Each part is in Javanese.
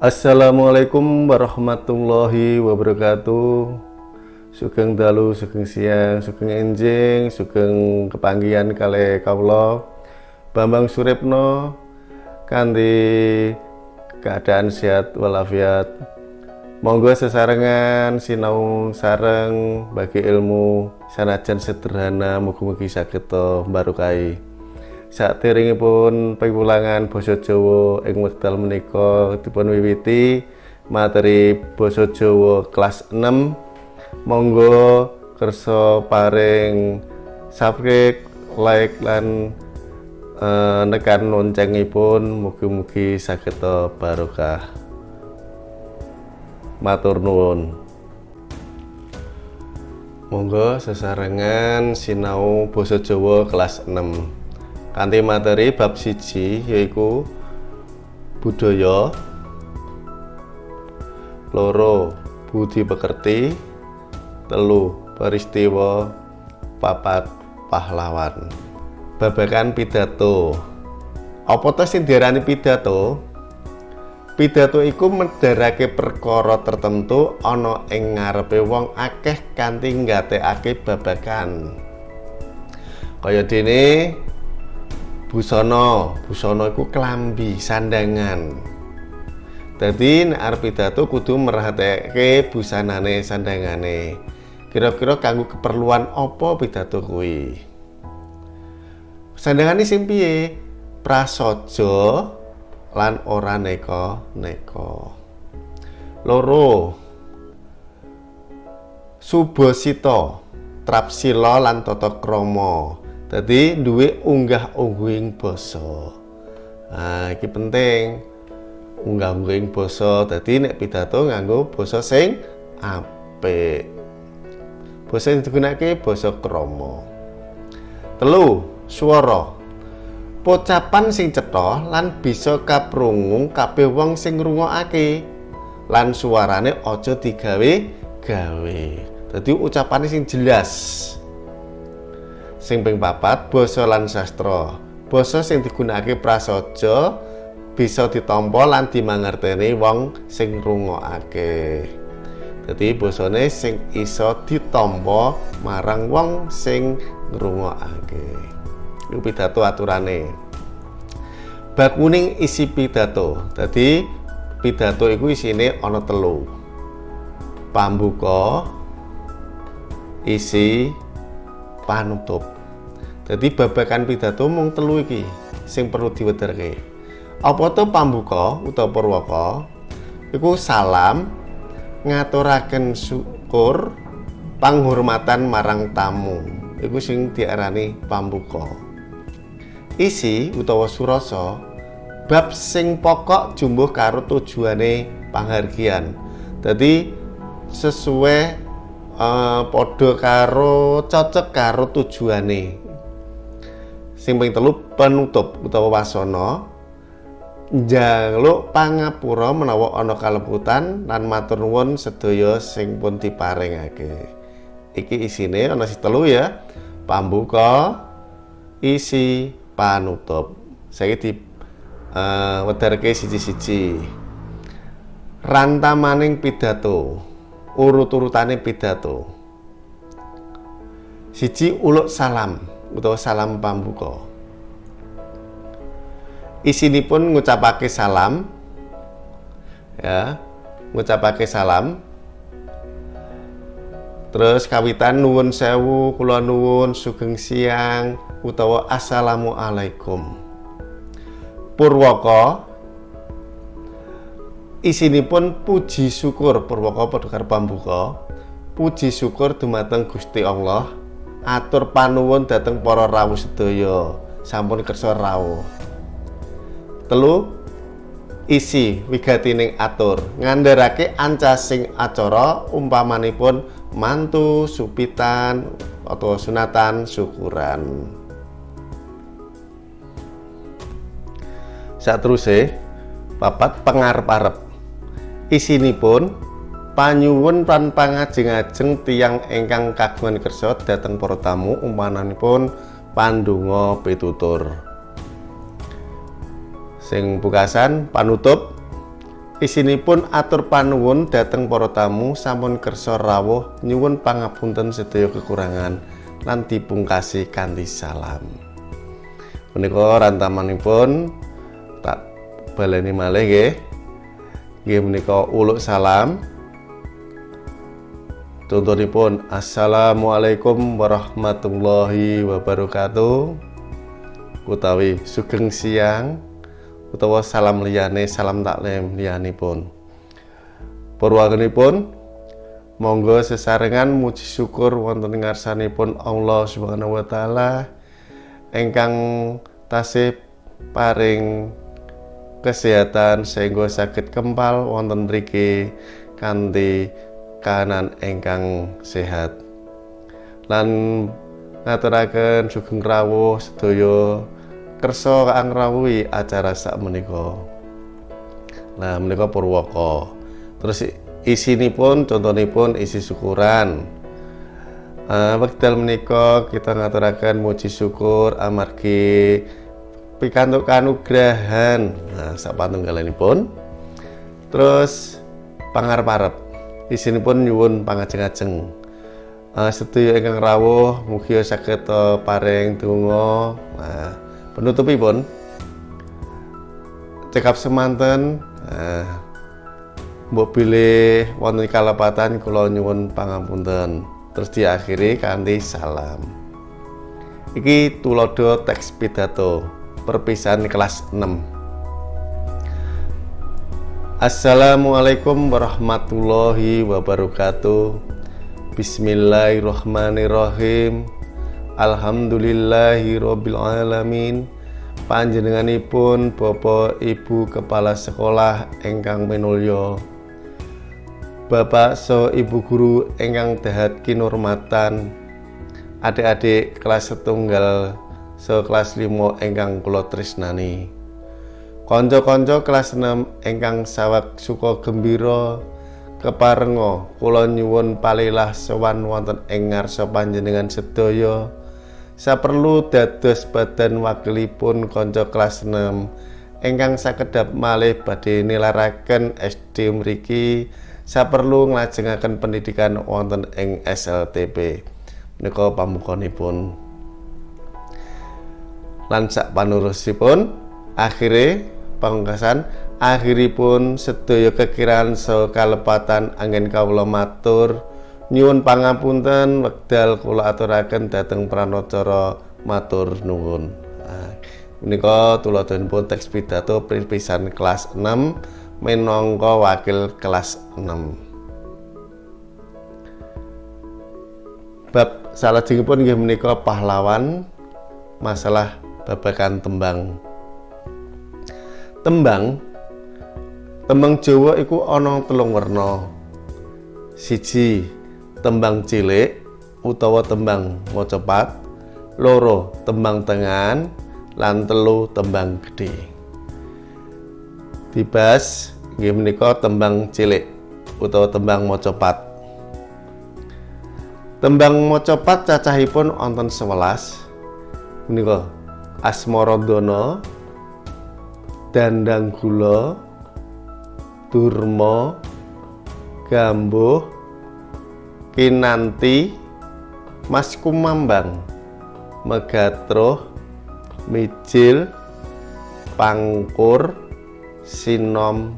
Assalamualaikum warahmatullahi wabarakatuh. Sugeng dalu, sugeng siang, sugeng enjing, sugeng kepanggian kali kaulo Bambang Suripno kanthi keadaan sehat walafiat. Monggo sesarengan sinau sareng bagi ilmu sanajan sederhana mugi-mugi saged barokai pun pengulangan basa Jawa ing wekdal menika dipun wiwiti materi basa Jawa kelas 6 monggo kersa paring subscribe like lan uh, nekan loncengipun. Mugi-mugi saged barokah. Matur nuwun. Monggo sesarengan sinau basa Jawa kelas 6 kanthi materi bab siji yaiku budaya loro budi pekerti telu peristiwa papat pahlawan. Babakan pidato. Apa to sing diarani pidato? Pidato iku medharake perkara tertentu ana ing ngarepe wong akeh kanthi nggatekake babagan. Kaya dene busana. Busana iku klambi sandangan. Nek arep pidato kudu merhatike busanane sandangane. Kira-kira kanggo keperluan apa pidato kuwi? Sandangane sing piye? Prasaja lan ora neko-neko. Loro. Subasita trapsila lan tata krama Jadi duwe unggah-ungguhing basa. Nah, iki penting. Unggah-ungguhing basa. Dadi nek pidato nganggo basa sing apik. Basa sing digunakake basa krama. Telu, swara. Pocapan sing cetha lan bisa kaprungu kabeh wong sing ngrungokake. Lan suarane aja digawe gawe. Dadi ucapane sing jelas. Sing ping papat basa lan sastra. Basa sing digunakake prasaja bisa ditampa lan dimangerteni wong sing ngrungokake. Dadi basane sing iso ditampa marang wong sing ngrungokake. Iku pidato aturane. Bab kuning isi pidato. Dadi pidato iku isine ana telu. Pambuka, isi, panutup jadi babakan pidato mung telu iki sing perlu diwedharke apa to pambuka utawa purwaka? Iku salam ngaturaken syukur panghormatan marang tamu. Iku sing diarani pambuka. Isi utawa surasa bab sing pokok jumbuh karo tujuane panghargian. Jadi sesuai uh, padha karo cocok karo tujuane sing ping telu penutup utawa wasana njaluk pangapura menawa ana kaleputan lan matur nuwun sedaya sing pun diparingake. Iki isine ana si telu ya pambuka isi panutup. Saya di uh, wedharke siji-siji. Rantamaning pidato urut-urutane pidato. Siji uluk salam utawa salam pambuka. Isinipun ngucapake salam ya ngucapake salam. Terus kawitan nuwun sewu kula nuwun sugeng siang utawa assalamualaikum. Purwaka isinipun puji syukur. Purwaka padha karo pambuka. Puji syukur dumateng Gusti Allah atur panuwun dhateng para rawuh sedaya. Sampun kersa rawuh. Telu isi wigatining atur. Ngandharake ancasing acara umpamanipun mantu supitan atau sunatan syukuran. Saat terus papat pengarep-arep. Isinipun panyuwun lan pangajeng-ajeng tiang ingkang kagungan kersa dhateng para tamu umpananipun pandonga pitutur sing bukasan panutup Isinipun atur panuwun dhateng para tamu sampun kersa rawuh nyuwun pangapunten sedaya kekurangan lan dipungkasi kanthi salam. Menika rantamanipun tak baleni malih nggih. Nggih menika uluk salam. Contohipun Assalamualaikum warahmatullahi wabarakatuh. Utawi sugeng siang utawa salam liyane salam taklim liyanipun purwanipun monggo sesarengan muji syukur wonten ngarsanipun Allah Subhanahu wa taala ingkang tasih paring kesehatan sehingga sakit kempal wonten mriki kanthi kanan ingkang sehat lan ngaturaken sugeng rawuh sedaya kersa angrawuhi acara sak menika. Nah, menika Purwaka. Terus isinipun contohipun isi syukuran. Uh, wekdal menika kita ngaturaken muji syukur amargi pikantuk kanugrahan. Nah, sak pun. Terus pangarep-arep. Isinipun nyuwun pangajeng-ajeng. Uh, sedaya ingkang rawuh mugi saged paring donga. Nah, penutupipun cekap semanten. Eh, mbok pilih wonten kalepatan kula nyuwun pangapunten terus diakhiri kanthi salam. Iki tulodo teks pidato perpisahan kelas 6 Assalamualaikum warahmatullahi wabarakatuh. Bismillahirrahmanirrahim. Alhamdulillahi Rabbil Alamin. Panjenenganipun Bapak Ibu Kepala Sekolah Engkang Menulyo Bapak so Ibu Guru Engkang Dahat Kinurmatan. Adik-adik kelas setunggal so kelas limo Engkang Kulo Trisnani Konco-konco kelas 6 Engkang Sawak Suko Gembiro keparengo kula nyuwun palilah sowan wonten ing ngarsa panjenengan sedaya. Saperlu dados badan wakilipun kanca kelas 6 ingkang sakedap malih badhe nilaraken SD mriki saperlu nglajengaken pendidikan wonten ing SLTP menika pamukonipun lan sak panurusipun akhire pangkasan akhiripun sedaya kekiran so kalepatan angin kawula matur nyuwun pangapunten wekdal kula aturaken dhateng pranacara matur nuwun. Nah, menika tuladhanipun teks pidato pisan kelas 6 minangka wakil kelas 6. Bab salajengipun inggih menika pahlawan masalah babagan tembang. Tembang. Tembang Jawa iku ana telung werna. Siji tembang cilik utawa tembang mocopat. Loro tembang tengan lan telu tembang gede dibas nggih menika tembang cilik utawa tembang mocopat. Tembang mocopat cacahipun wonten 11 menika asmaradana dandang gula durma gambuh Kinanti Mas Kumambang Megatro Mijil Pangkur Sinom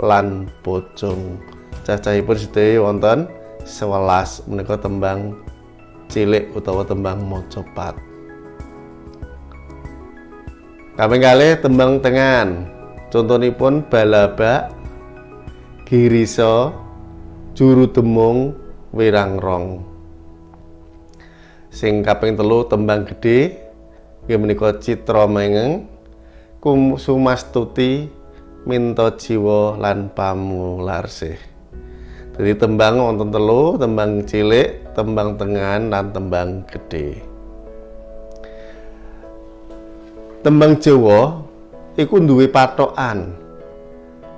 lan Bojong. Cacahipun sedaya wonten 11 menika tembang cilik utawa tembang mojopat Kaping kalih tembang tengan contohipun balaba girisa juru demung wirang rong. Sing kaping telu tembang gede nggih menika citra mengeng sumastuti minta jiwa lan pamularsih jadi tembang wonten telu tembang cilik tembang tengan lan tembang gede tembang Jawa iku duwe patokan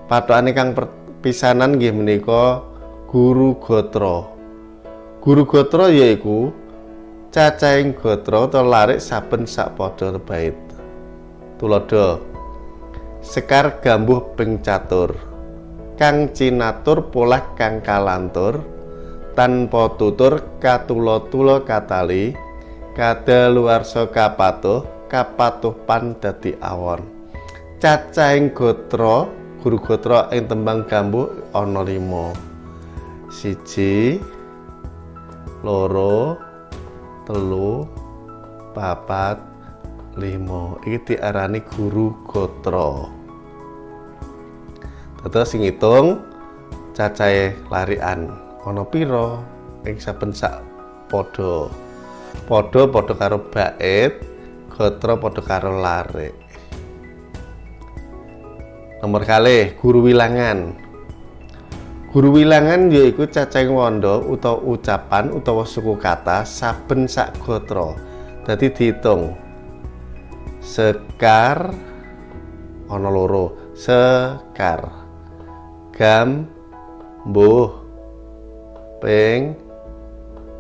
patokane kang pisanan nggih menika guru gotra Guru gotra yaiku cacahing gotra atau larik saben sak padha bait. Tulodo Sekar gambuh ping catur. kang cinatur polah kang kalantur tanpa tutur katula-tula katali kadaluwarsa kapatuh kapatuh pan dadi awon. Cacahing gotra guru gotra ing tembang gambuh ana 5 siji loro telu papat limo iki diarani guru gotra. Terus sing ngitung cacahe larian. Ana pira? Ing saben sak padha. Padha padha karo bait gotra padha karo lare nomor kali guru wilangan Guru wilangan yaiku cacing wanda utawa ucapan utawa suku kata saben sak gotra. Dadi diitung. Sekar ana loro. Sekar. Gam mbuh ping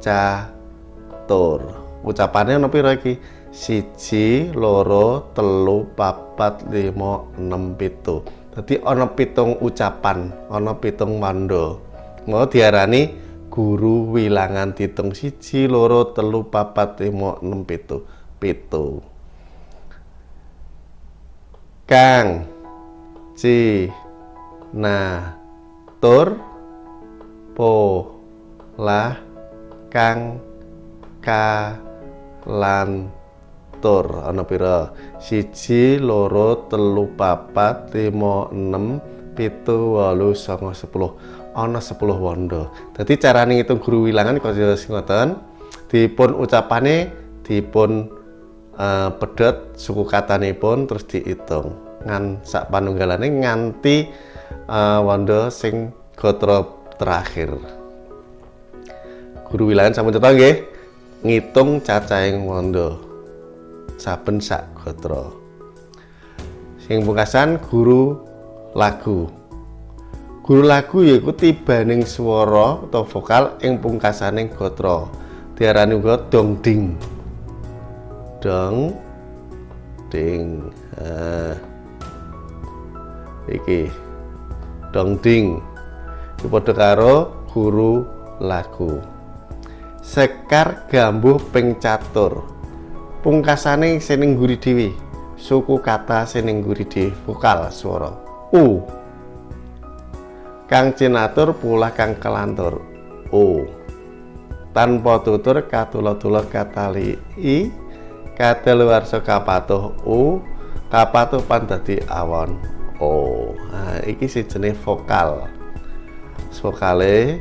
catur. Ucapane ana pira iki? Siji, loro, telu, papat, lima, enam, pitu. Jadi ana pitung ucapan, ana pitung mando. Mau diarani guru wilangan ditung siji, loro, telu, papat, lima, enam, pitu. Pitu. Kang. Ci. Na. Tur. Po. Lah Kang. Ka. Lan tur ana pira? Siji loro telu papat lima enam pitu walu songo sepuluh. Ana sepuluh wondo jadi carane ngitung guru wilangan kaya ngoten? Dipun ucapane dipun uh, pedot suku katane pun terus dihitung ngan sak panunggalane nganti uh, wondo sing gotra terakhir. Guru wilangan sampun cetha nggih? Ngitung cacahing wondo saben sak gotra. Sing pungkasan guru lagu. Guru lagu yaiku tibaning swara atau vokal ing pungkasaning gotra. Diarani uga dong ding. Dong ding. Uh, iki dong ding. Iki padha karo guru lagu. Sekar gambuh ping catur pungkasane seneng guri dewi suku kata seneng guri dewi vokal suara u. Kang cinatur pula kang kelantur. U tanpa tutur katula-tula katali. I. Kadaluwarsa kapatuh. U. Kapatuh pan dadi awon. O. Nah, iki jenis vokal. Vokale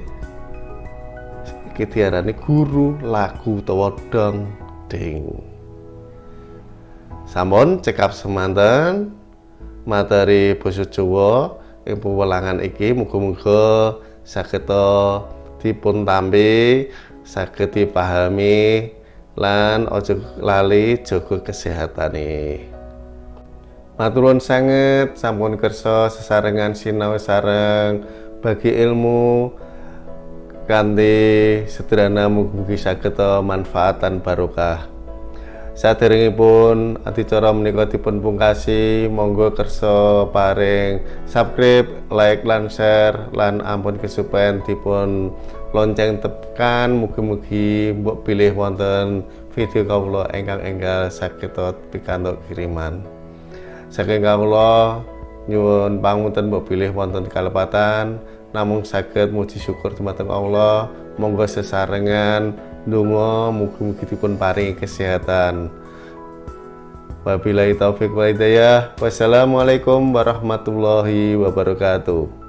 iki diarani guru lagu utawa dong ding Sampun cekap semanten materi basa Jawa ing pewelangan iki muga-muga saged dipun tampi, saged dipahami lan aja lali jaga kesehatane. Maturun sanget sampun kersa sesarengan sinau sareng bagi ilmu kanthi sederhana mugi saged manfaat dan barokah. Saderengipun adicara menika dipun pungkasi, monggo kersa paring. Subscribe, like lan share lan ampun kesupen dipun lonceng tekan. Mugi-mugi mbok pilih wonten video kawula ingkang enggal saged pikantuk kiriman. Saking kawula nyuwun pangunten mbok pilih wonten kalepatan. Namung saged muji syukur dumateng Allah. Monggo sesarengan Donga mugi-mugi dipun paringi kesehatan. Wabillahi taufik wa hidayah. Wassalamualaikum warahmatullahi wabarakatuh.